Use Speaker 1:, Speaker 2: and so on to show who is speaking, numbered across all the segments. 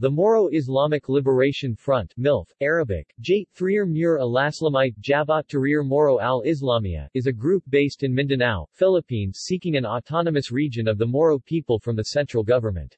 Speaker 1: The Moro Islamic Liberation Front MILF, Arabic, Jait Thrir Mur al-Aslamite Jabhat Tahrir Moro al-Islamiyah, is a group based in Mindanao, Philippines seeking an autonomous region of the Moro people from the central government.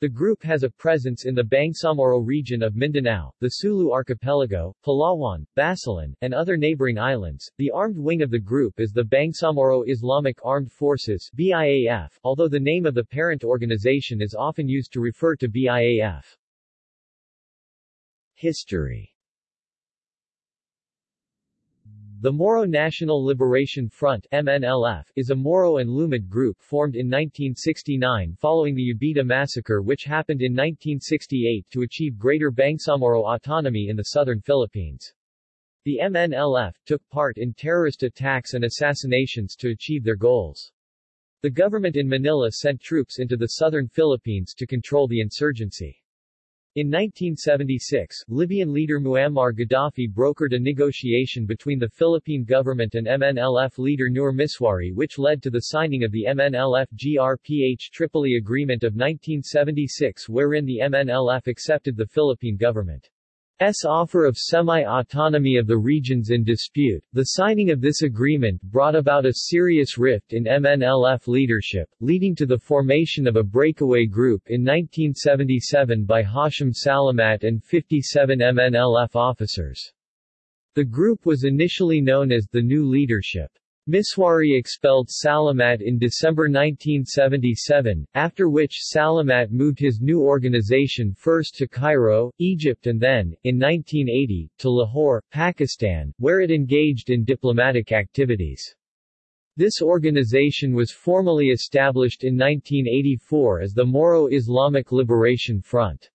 Speaker 1: The group has a presence in the Bangsamoro region of Mindanao, the Sulu Archipelago, Palawan, Basilan, and other neighboring islands. The armed wing of the group is the Bangsamoro Islamic Armed Forces BIAF, although the name of the parent organization is often used to refer to BIAF. History the Moro National Liberation Front MNLF, is a Moro and Lumad group formed in 1969 following the Jabidah massacre which happened in 1968 to achieve greater Bangsamoro autonomy in the southern Philippines. The MNLF took part in terrorist attacks and assassinations to achieve their goals. The government in Manila sent troops into the southern Philippines to control the insurgency. In 1976, Libyan leader Muammar Gaddafi brokered a negotiation between the Philippine government and MNLF leader Nur Misuari which led to the signing of the MNLF-GRPH Tripoli Agreement of 1976 wherein the MNLF accepted the Philippine government S offer of semi-autonomy of the regions in dispute. The signing of this agreement brought about a serious rift in MNLF leadership, leading to the formation of a breakaway group in 1977 by Hashim Salamat and 57 MNLF officers. The group was initially known as the New Leadership. Misuari expelled Salamat in December 1977, after which Salamat moved his new organization first to Cairo, Egypt and then, in 1980, to Lahore, Pakistan, where it engaged in diplomatic activities. This organization was formally established in 1984 as the Moro Islamic Liberation Front.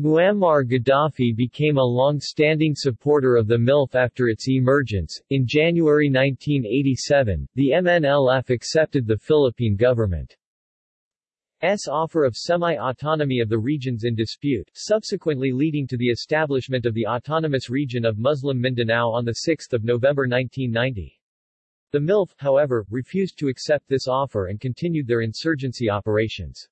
Speaker 1: Muammar Gaddafi became a long-standing supporter of the MILF after its emergence. In January 1987, the MNLF accepted the Philippine government's offer of semi-autonomy of the regions in dispute, subsequently leading to the establishment of the Autonomous Region of Muslim Mindanao on 6 November 1990. The MILF, however, refused to accept this offer and continued their insurgency operations.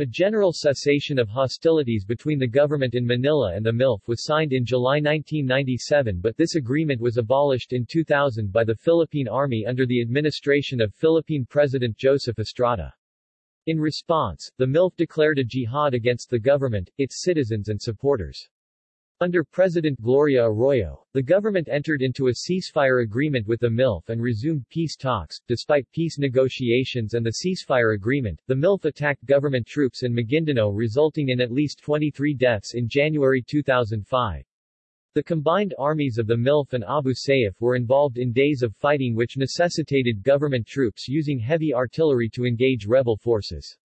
Speaker 1: A general cessation of hostilities between the government in Manila and the MILF was signed in July 1997 but this agreement was abolished in 2000 by the Philippine Army under the administration of Philippine President Joseph Estrada. In response, the MILF declared a jihad against the government, its citizens and supporters. Under President Gloria Arroyo, the government entered into a ceasefire agreement with the MILF and resumed peace talks. Despite peace negotiations and the ceasefire agreement, the MILF attacked government troops in Maguindanao resulting in at least 23 deaths in January 2005. The combined armies of the MILF and Abu Sayyaf were involved in days of fighting which necessitated government troops using heavy artillery to engage rebel forces.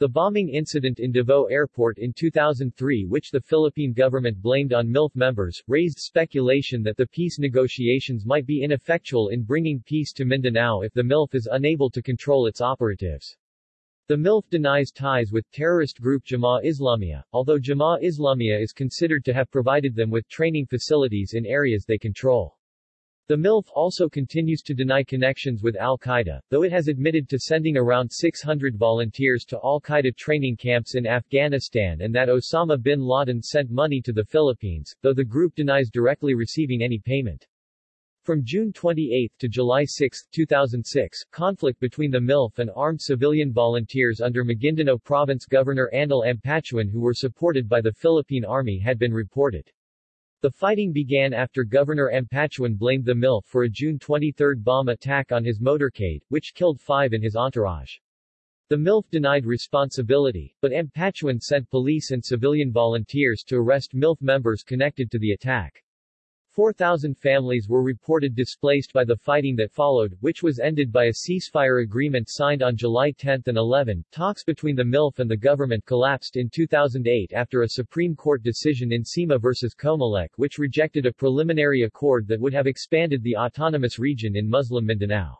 Speaker 1: The bombing incident in Davao Airport in 2003 which the Philippine government blamed on MILF members, raised speculation that the peace negotiations might be ineffectual in bringing peace to Mindanao if the MILF is unable to control its operatives. The MILF denies ties with terrorist group Jemaah Islamiyah, although Jemaah Islamiyah is considered to have provided them with training facilities in areas they control. The MILF also continues to deny connections with al-Qaeda, though it has admitted to sending around 600 volunteers to al-Qaeda training camps in Afghanistan and that Osama bin Laden sent money to the Philippines, though the group denies directly receiving any payment. From June 28 to July 6, 2006, conflict between the MILF and armed civilian volunteers under Maguindanao Province Governor Andal Ampatuan who were supported by the Philippine Army had been reported. The fighting began after Governor Ampatuan blamed the MILF for a June 23 bomb attack on his motorcade, which killed five in his entourage. The MILF denied responsibility, but Ampatuan sent police and civilian volunteers to arrest MILF members connected to the attack. 4,000 families were reported displaced by the fighting that followed, which was ended by a ceasefire agreement signed on July 10 and 11. Talks between the MILF and the government collapsed in 2008 after a Supreme Court decision in SEMA versus Comelec which rejected a preliminary accord that would have expanded the autonomous region in Muslim Mindanao.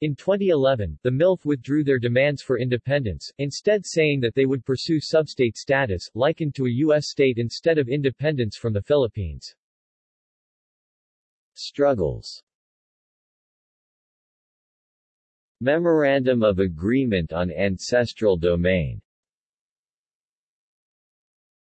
Speaker 1: In 2011, the MILF withdrew their demands for independence, instead saying that they would pursue substate status, likened to a U.S. state instead of independence from the Philippines. Struggles Memorandum of Agreement on Ancestral Domain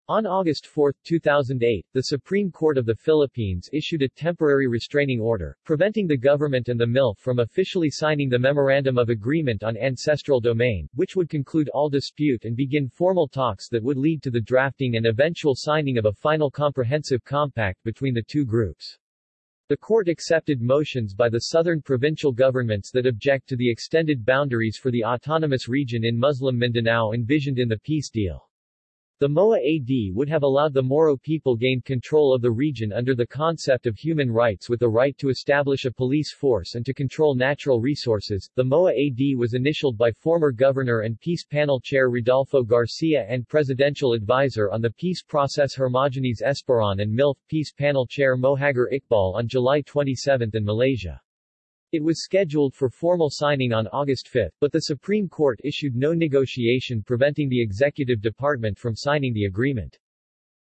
Speaker 1: On August 4, 2008, the Supreme Court of the Philippines issued a temporary restraining order, preventing the government and the MILF from officially signing the Memorandum of Agreement on Ancestral Domain, which would conclude all dispute and begin formal talks that would lead to the drafting and eventual signing of a final comprehensive compact between the two groups. The court accepted motions by the southern provincial governments that object to the extended boundaries for the autonomous region in Muslim Mindanao envisioned in the peace deal. The MOA AD would have allowed the Moro people gain control of the region under the concept of human rights with the right to establish a police force and to control natural resources. The MOA AD was initialed by former governor and peace panel chair Rodolfo Garcia and presidential advisor on the peace process Hermogenes Esperon and MILF peace panel chair Mohagher Iqbal on July 27 in Malaysia. It was scheduled for formal signing on August 5, but the Supreme Court issued no negotiation preventing the executive department from signing the agreement.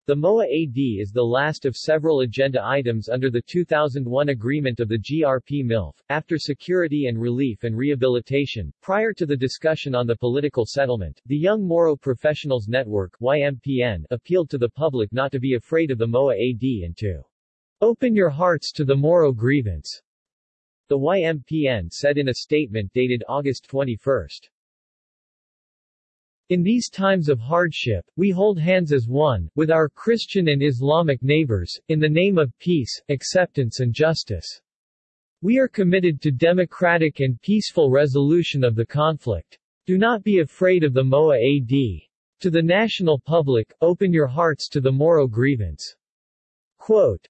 Speaker 1: The MOA AD is the last of several agenda items under the 2001 agreement of the GRP MILF. After security and relief and rehabilitation, prior to the discussion on the political settlement, the Young Moro Professionals Network YMPN appealed to the public not to be afraid of the MOA AD and to open your hearts to the Moro grievance. The YMPN said in a statement dated August 21. In these times of hardship, we hold hands as one, with our Christian and Islamic neighbors, in the name of peace, acceptance and justice. We are committed to democratic and peaceful resolution of the conflict. Do not be afraid of the MOA AD. To the national public, open your hearts to the Moro grievance. Quote,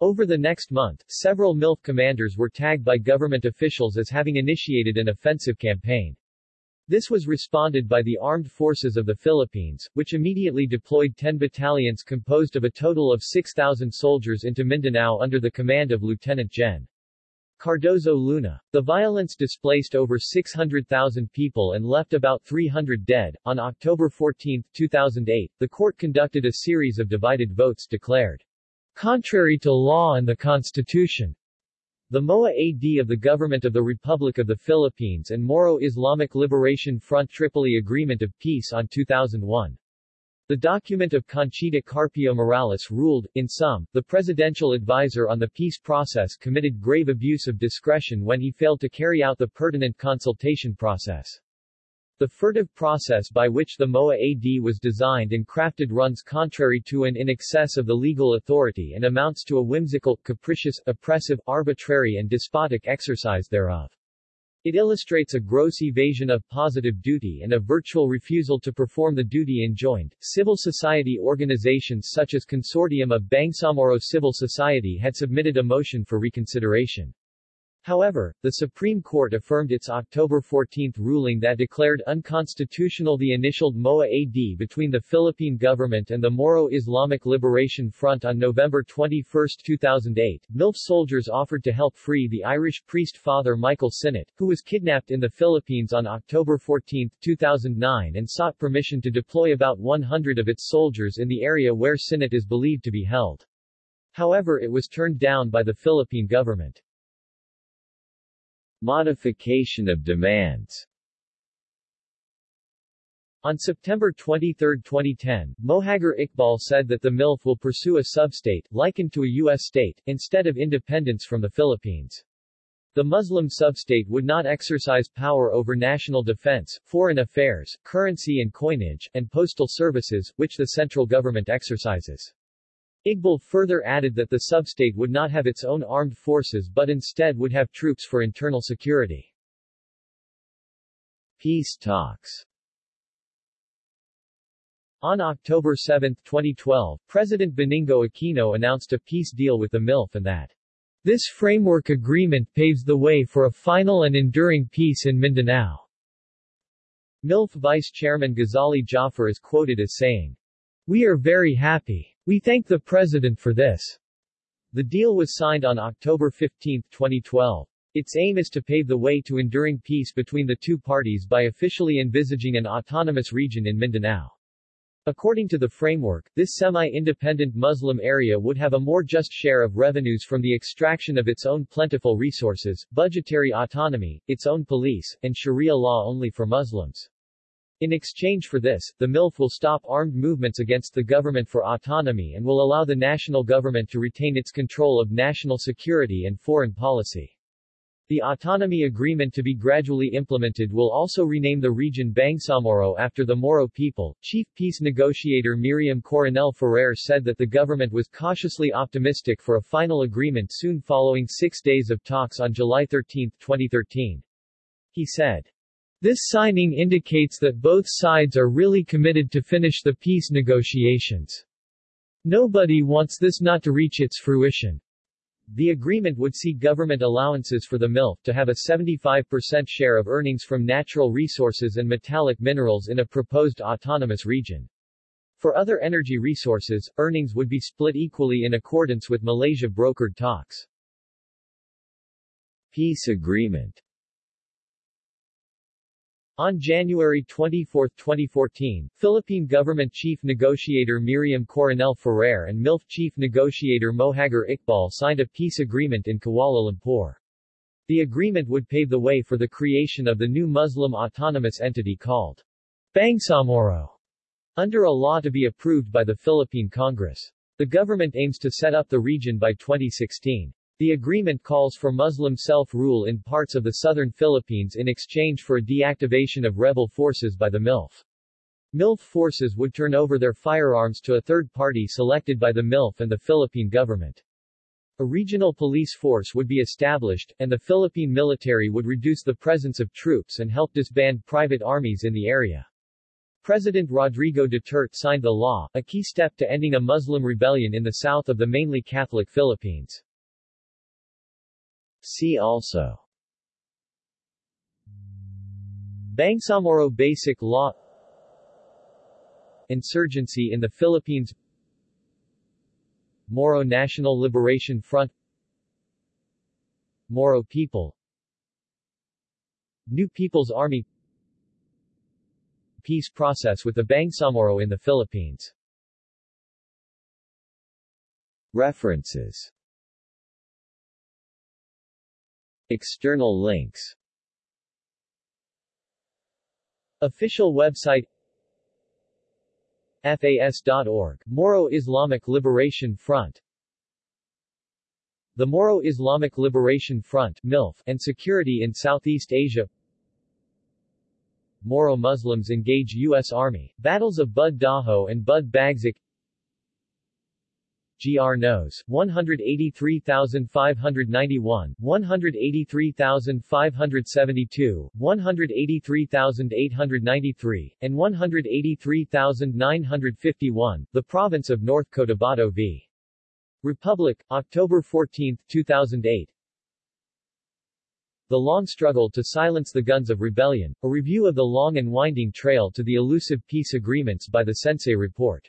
Speaker 1: over the next month, several MILF commanders were tagged by government officials as having initiated an offensive campaign. This was responded by the Armed Forces of the Philippines, which immediately deployed 10 battalions composed of a total of 6,000 soldiers into Mindanao under the command of Lieutenant Gen. Cardozo Luna. The violence displaced over 600,000 people and left about 300 dead. On October 14, 2008, the court conducted a series of divided votes declared Contrary to law and the Constitution. The MOA AD of the Government of the Republic of the Philippines and Moro Islamic Liberation Front Tripoli Agreement of Peace on 2001. The document of Conchita Carpio Morales ruled, in sum, the presidential advisor on the peace process committed grave abuse of discretion when he failed to carry out the pertinent consultation process. The furtive process by which the MOA AD was designed and crafted runs contrary to and in excess of the legal authority and amounts to a whimsical, capricious, oppressive, arbitrary and despotic exercise thereof. It illustrates a gross evasion of positive duty and a virtual refusal to perform the duty enjoined. Civil society organizations such as Consortium of Bangsamoro Civil Society had submitted a motion for reconsideration. However, the Supreme Court affirmed its October 14 ruling that declared unconstitutional the initialed MOA AD between the Philippine government and the Moro Islamic Liberation Front on November 21, 2008. MILF soldiers offered to help free the Irish priest Father Michael Sinnott, who was kidnapped in the Philippines on October 14, 2009 and sought permission to deploy about 100 of its soldiers in the area where Sinnott is believed to be held. However it was turned down by the Philippine government. Modification of demands on September 23, 2010, Mohagher Iqbal said that the MILF will pursue a substate, likened to a U.S. state, instead of independence from the Philippines. The Muslim substate would not exercise power over national defense, foreign affairs, currency and coinage, and postal services, which the central government exercises. Iqbal further added that the substate would not have its own armed forces but instead would have troops for internal security. Peace talks On October 7, 2012, President Benigno Aquino announced a peace deal with the MILF and that this framework agreement paves the way for a final and enduring peace in Mindanao. MILF Vice Chairman Ghazali Jaafar is quoted as saying, We are very happy. We thank the President for this. The deal was signed on October 15, 2012. Its aim is to pave the way to enduring peace between the two parties by officially envisaging an autonomous region in Mindanao. According to the framework, this semi-independent Muslim area would have a more just share of revenues from the extraction of its own plentiful resources, budgetary autonomy, its own police, and Sharia law only for Muslims. In exchange for this, the MILF will stop armed movements against the government for autonomy and will allow the national government to retain its control of national security and foreign policy. The autonomy agreement to be gradually implemented will also rename the region Bangsamoro after the Moro people. Chief peace negotiator Miriam Coronel Ferrer said that the government was cautiously optimistic for a final agreement soon following six days of talks on July 13, 2013. He said, this signing indicates that both sides are really committed to finish the peace negotiations. Nobody wants this not to reach its fruition. The agreement would see government allowances for the MILF to have a 75% share of earnings from natural resources and metallic minerals in a proposed autonomous region. For other energy resources, earnings would be split equally in accordance with Malaysia brokered talks. Peace agreement on January 24, 2014, Philippine Government Chief Negotiator Miriam Coronel Ferrer and MILF Chief Negotiator Mohagher Iqbal signed a peace agreement in Kuala Lumpur. The agreement would pave the way for the creation of the new Muslim autonomous entity called Bangsamoro, under a law to be approved by the Philippine Congress. The government aims to set up the region by 2016. The agreement calls for Muslim self-rule in parts of the southern Philippines in exchange for a deactivation of rebel forces by the MILF. MILF forces would turn over their firearms to a third party selected by the MILF and the Philippine government. A regional police force would be established, and the Philippine military would reduce the presence of troops and help disband private armies in the area. President Rodrigo Duterte signed the law, a key step to ending a Muslim rebellion in the south of the mainly Catholic Philippines. See also. Bangsamoro Basic Law. Insurgency in the Philippines. Moro National Liberation Front. Moro people. New People's Army. Peace process with the Bangsamoro in the Philippines. References External links. Official website FAS.org, Moro Islamic Liberation Front. The Moro Islamic Liberation Front MILF, and Security in Southeast Asia. Moro Muslims engage U.S. Army, Battles of Bud Dajo and Bud Bagsak GR Nos. 183,591, 183,572, 183,893, and 183,951, The Province of North Cotabato v. Republic, October 14, 2008 The Long Struggle to Silence the Guns of Rebellion, a review of the long and winding trail to the elusive peace agreements by the Sensei Report